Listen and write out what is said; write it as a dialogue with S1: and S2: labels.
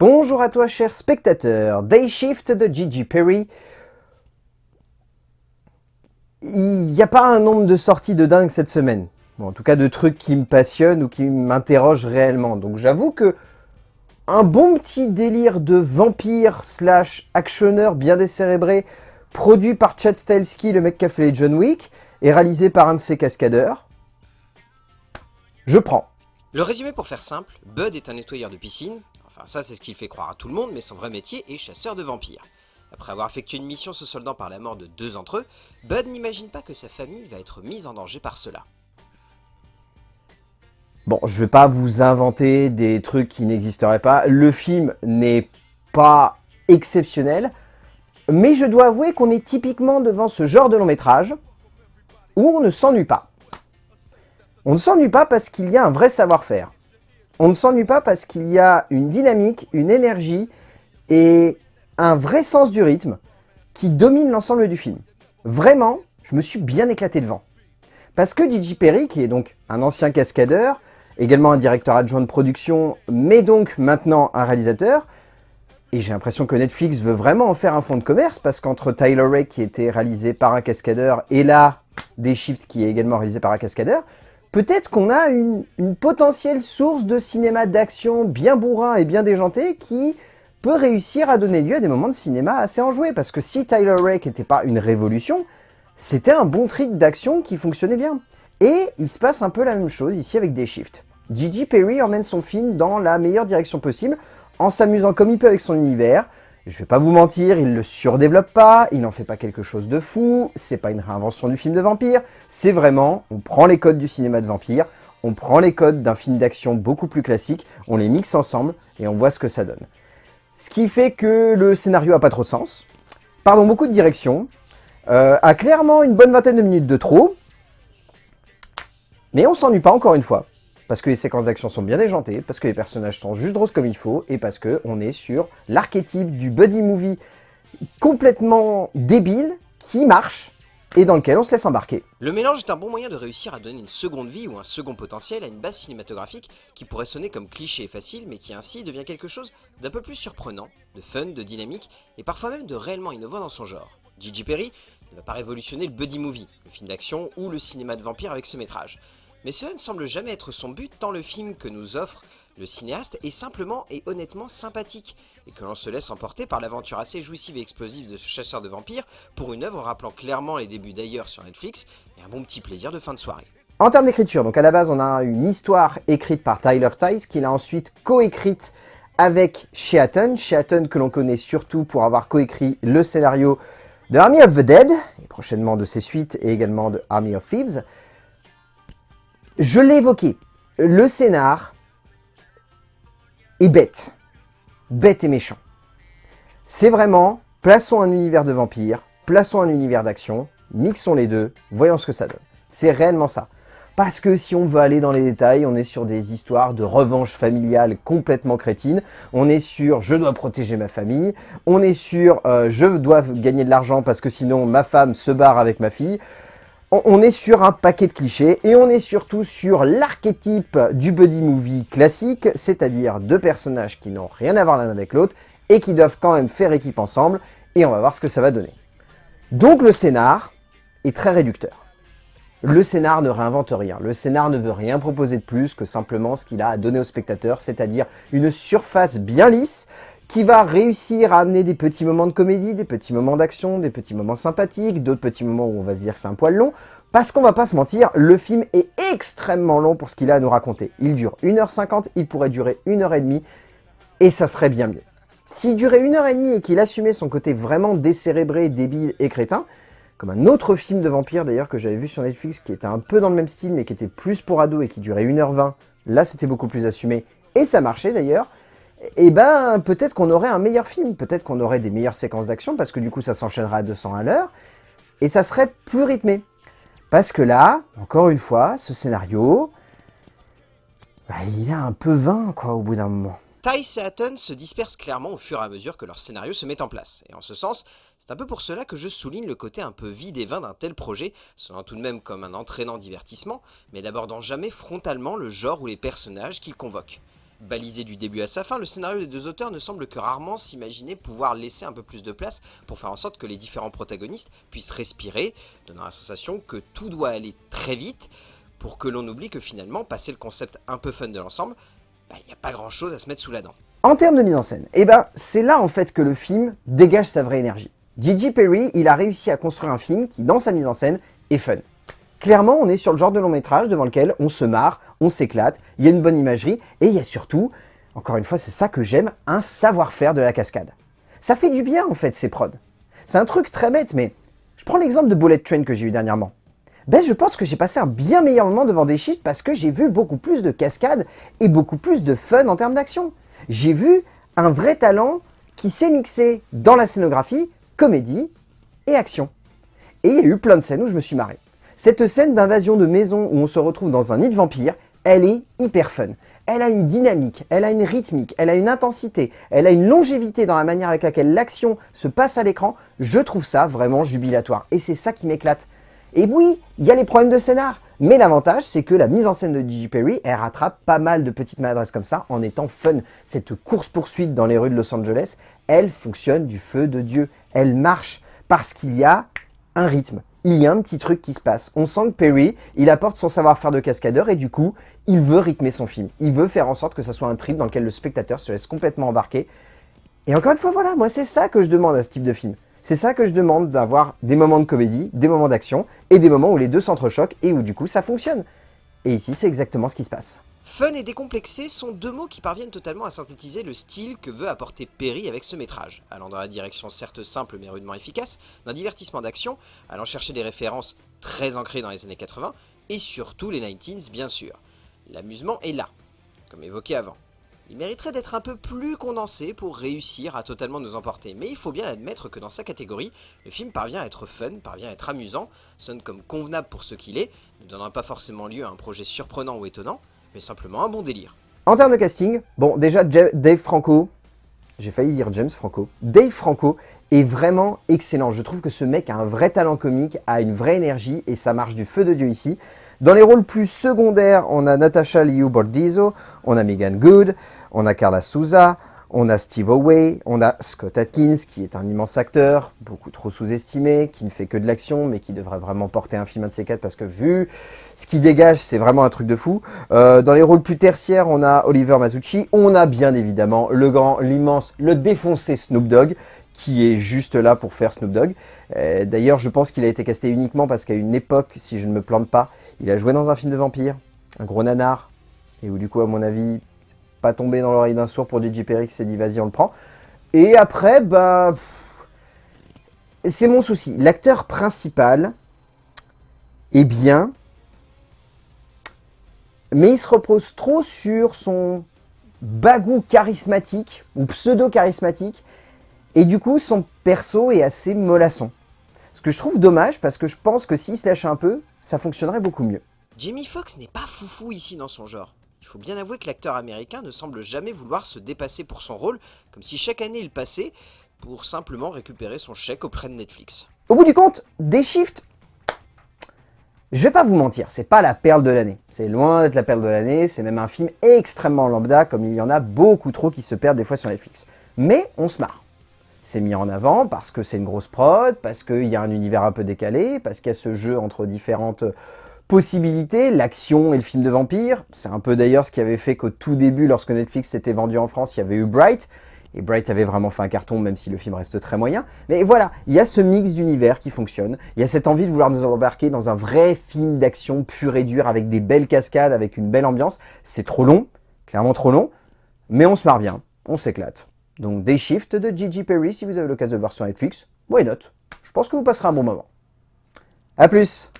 S1: Bonjour à toi cher spectateur, Day Shift de Gigi Perry. Il n'y a pas un nombre de sorties de dingue cette semaine. En tout cas de trucs qui me passionnent ou qui m'interrogent réellement. Donc j'avoue que un bon petit délire de vampire slash actionneur bien décérébré, produit par Chad Stahelski, le mec qui a fait les John Wick, et réalisé par un de ses cascadeurs, je prends.
S2: Le résumé pour faire simple, Bud est un nettoyeur de piscine, ça c'est ce qu'il fait croire à tout le monde, mais son vrai métier est chasseur de vampires. Après avoir effectué une mission se soldant par la mort de deux d'entre eux, Bud n'imagine pas que sa famille va être mise en danger par cela.
S1: Bon, je vais pas vous inventer des trucs qui n'existeraient pas. Le film n'est pas exceptionnel, mais je dois avouer qu'on est typiquement devant ce genre de long métrage où on ne s'ennuie pas. On ne s'ennuie pas parce qu'il y a un vrai savoir-faire. On ne s'ennuie pas parce qu'il y a une dynamique, une énergie et un vrai sens du rythme qui domine l'ensemble du film. Vraiment, je me suis bien éclaté devant. Parce que Gigi Perry, qui est donc un ancien cascadeur, également un directeur adjoint de production, mais donc maintenant un réalisateur. Et j'ai l'impression que Netflix veut vraiment en faire un fonds de commerce, parce qu'entre Tyler Ray, qui était réalisé par un cascadeur, et là, Des Shift, qui est également réalisé par un cascadeur, peut-être qu'on a une, potentielle source de cinéma d'action bien bourrin et bien déjanté, qui peut réussir à donner lieu à des moments de cinéma assez enjoués. Parce que si Tyler Rake n'était pas une révolution, c'était un bon trick d'action qui fonctionnait bien. Et il se passe un peu la même chose ici avec des shifts. Gigi Perry emmène son film dans la meilleure direction possible, en s'amusant comme il peut avec son univers. Je vais pas vous mentir, il le surdéveloppe pas, il n'en fait pas quelque chose de fou, c'est pas une réinvention du film de vampire, c'est vraiment, on prend les codes du cinéma de vampire, on prend les codes d'un film d'action beaucoup plus classique, on les mixe ensemble et on voit ce que ça donne. Ce qui fait que le scénario a pas trop de sens, pardon, beaucoup de direction, euh, a clairement une bonne vingtaine de minutes de trop, mais on s'ennuie pas encore une fois parce que les séquences d'action sont bien déjantées, parce que les personnages sont juste drôles comme il faut, et parce qu'on est sur l'archétype du buddy movie complètement débile, qui marche, et dans lequel on se laisse embarquer.
S2: Le mélange est un bon moyen de réussir à donner une seconde vie ou un second potentiel à une base cinématographique qui pourrait sonner comme cliché et facile, mais qui ainsi devient quelque chose d'un peu plus surprenant, de fun, de dynamique, et parfois même de réellement innovant dans son genre. Gigi Perry ne va pas révolutionner le buddy movie, le film d'action ou le cinéma de vampire avec ce métrage. Mais cela ne semble jamais être son but tant le film que nous offre le cinéaste est simplement et honnêtement sympathique, et que l'on se laisse emporter par l'aventure assez jouissive et explosive de ce chasseur de vampires pour une œuvre rappelant clairement les débuts d'ailleurs sur Netflix, et un bon petit plaisir de fin de soirée.
S1: En termes d'écriture, donc à la base on a une histoire écrite par Tyler Tice, qu'il a ensuite coécrite avec Sheaton, Sheaton que l'on connaît surtout pour avoir coécrit le scénario de Army of the Dead, et prochainement de ses suites, et également de Army of Thieves. Je l'ai évoqué, le scénar est bête. Bête et méchant. C'est vraiment, plaçons un univers de vampires, plaçons un univers d'action, mixons les deux, voyons ce que ça donne. C'est réellement ça. Parce que si on veut aller dans les détails, on est sur des histoires de revanche familiale complètement crétines. On est sur « je dois protéger ma famille », on est sur euh, je dois gagner de l'argent parce que sinon ma femme se barre avec ma fille » on est sur un paquet de clichés et on est surtout sur l'archétype du buddy movie classique, c'est-à-dire deux personnages qui n'ont rien à voir l'un avec l'autre et qui doivent quand même faire équipe ensemble et on va voir ce que ça va donner. Donc le scénar est très réducteur. Le scénar ne réinvente rien, le scénar ne veut rien proposer de plus que simplement ce qu'il a à donner au spectateur, c'est-à-dire une surface bien lisse qui va réussir à amener des petits moments de comédie, des petits moments d'action, des petits moments sympathiques, d'autres petits moments où on va se dire c'est un poil long, parce qu'on va pas se mentir, le film est extrêmement long pour ce qu'il a à nous raconter. Il dure 1h50, il pourrait durer 1h30, et ça serait bien mieux. S'il durait 1h30 et qu'il assumait son côté vraiment décérébré, débile et crétin, comme un autre film de vampire d'ailleurs que j'avais vu sur Netflix qui était un peu dans le même style mais qui était plus pour ados et qui durait 1h20, là c'était beaucoup plus assumé, et ça marchait d'ailleurs, et eh ben peut-être qu'on aurait un meilleur film, peut-être qu'on aurait des meilleures séquences d'action, parce que du coup ça s'enchaînerait à 200 à l'heure, et ça serait plus rythmé. Parce que là, encore une fois, ce scénario, bah, il a un peu vain quoi au bout d'un moment.
S2: Tice et Hatton se dispersent clairement au fur et à mesure que leur scénario se met en place, et en ce sens, c'est un peu pour cela que je souligne le côté un peu vide et vain d'un tel projet, sonnant tout de même comme un entraînant divertissement, mais n'abordant jamais frontalement le genre ou les personnages qu'il convoque. Balisé du début à sa fin, le scénario des deux auteurs ne semble que rarement s'imaginer pouvoir laisser un peu plus de place pour faire en sorte que les différents protagonistes puissent respirer, donnant la sensation que tout doit aller très vite, pour que l'on oublie que finalement, passer le concept un peu fun de l'ensemble, il bah, n'y a pas grand chose à se mettre sous la dent.
S1: En termes de mise en scène, eh ben, c'est là en fait que le film dégage sa vraie énergie. Gigi Perry, il a réussi à construire un film qui, dans sa mise en scène, est fun. Clairement, on est sur le genre de long métrage devant lequel on se marre, on s'éclate, il y a une bonne imagerie, et il y a surtout, encore une fois, c'est ça que j'aime, un savoir-faire de la cascade. Ça fait du bien, en fait, ces prods. C'est un truc très bête, mais je prends l'exemple de Bullet Train que j'ai eu dernièrement. Ben, je pense que j'ai passé un bien meilleur moment devant des shifts parce que j'ai vu beaucoup plus de cascades et beaucoup plus de fun en termes d'action. J'ai vu un vrai talent qui s'est mixé dans la scénographie, comédie et action. Et il y a eu plein de scènes où je me suis marré. Cette scène d'invasion de maison où on se retrouve dans un nid de vampires, elle est hyper fun. Elle a une dynamique, elle a une rythmique, elle a une intensité, elle a une longévité dans la manière avec laquelle l'action se passe à l'écran. Je trouve ça vraiment jubilatoire. Et c'est ça qui m'éclate. Et oui, il y a les problèmes de scénar. Mais l'avantage, c'est que la mise en scène de Gigi Perry, elle rattrape pas mal de petites maladresses comme ça en étant fun. Cette course-poursuite dans les rues de Los Angeles, elle fonctionne du feu de Dieu. Elle marche parce qu'il y a un rythme il y a un petit truc qui se passe. On sent que Perry, il apporte son savoir-faire de cascadeur et du coup, il veut rythmer son film. Il veut faire en sorte que ça soit un trip dans lequel le spectateur se laisse complètement embarquer. Et encore une fois, voilà, moi c'est ça que je demande à ce type de film. C'est ça que je demande d'avoir des moments de comédie, des moments d'action et des moments où les deux s'entrechoquent et où du coup ça fonctionne. Et ici, c'est exactement ce qui se passe.
S2: Fun et décomplexé sont deux mots qui parviennent totalement à synthétiser le style que veut apporter Perry avec ce métrage, allant dans la direction certes simple mais rudement efficace, d'un divertissement d'action, allant chercher des références très ancrées dans les années 80, et surtout les 19s bien sûr. L'amusement est là, comme évoqué avant. Il mériterait d'être un peu plus condensé pour réussir à totalement nous emporter, mais il faut bien admettre que dans sa catégorie, le film parvient à être fun, parvient à être amusant, sonne comme convenable pour ce qu'il est, ne donnera pas forcément lieu à un projet surprenant ou étonnant, mais simplement un bon délire.
S1: En termes de casting, bon déjà Dave Franco, j'ai failli dire James Franco, Dave Franco est vraiment excellent. Je trouve que ce mec a un vrai talent comique, a une vraie énergie et ça marche du feu de Dieu ici. Dans les rôles plus secondaires, on a Natasha Liu Bordizzo, on a Megan Good, on a Carla Souza, on a Steve Away, on a Scott Atkins, qui est un immense acteur, beaucoup trop sous-estimé, qui ne fait que de l'action, mais qui devrait vraiment porter un film de ces quatre, parce que vu ce qu'il dégage, c'est vraiment un truc de fou. Euh, dans les rôles plus tertiaires, on a Oliver Masucci, on a bien évidemment le grand, l'immense, le défoncé Snoop Dogg, qui est juste là pour faire Snoop Dogg. Euh, d'ailleurs, je pense qu'il a été casté uniquement parce qu'à une époque, si je ne me plante pas, il a joué dans un film de vampire, un gros nanar, et où du coup, à mon avis, pas tombé dans l'oreille d'un sourd pour DJ Perry s'est dit vas-y on le prend. Et après, bah... C'est mon souci. L'acteur principal est bien, mais il se repose trop sur son bagou charismatique, ou pseudo-charismatique, et du coup son perso est assez mollasson. Ce que je trouve dommage, parce que je pense que s'il se lâche un peu, ça fonctionnerait beaucoup mieux.
S2: Jamie Foxx n'est pas foufou ici dans son genre. Il faut bien avouer que l'acteur américain ne semble jamais vouloir se dépasser pour son rôle, comme si chaque année il passait pour simplement récupérer son chèque auprès de Netflix.
S1: Au bout du compte, des shifts, je vais pas vous mentir, c'est pas la perle de l'année. C'est loin d'être la perle de l'année, c'est même un film extrêmement lambda, comme il y en a beaucoup trop qui se perdent des fois sur Netflix. Mais on se marre. C'est mis en avant parce que c'est une grosse prod, parce qu'il y a un univers un peu décalé, parce qu'il y a ce jeu entre différentes possibilités, l'action et le film de vampire. C'est un peu d'ailleurs ce qui avait fait qu'au tout début, lorsque Netflix s'était vendu en France, il y avait eu Bright. Et Bright avait vraiment fait un carton, même si le film reste très moyen. Mais voilà, il y a ce mix d'univers qui fonctionne. Il y a cette envie de vouloir nous embarquer dans un vrai film d'action pur et dur, avec des belles cascades, avec une belle ambiance. C'est trop long, clairement trop long, mais on se marre bien, on s'éclate. Donc Day Shift de Gigi Perry, si vous avez l'occasion de voir sur Netflix, why not? Je pense que vous passerez un bon moment. A plus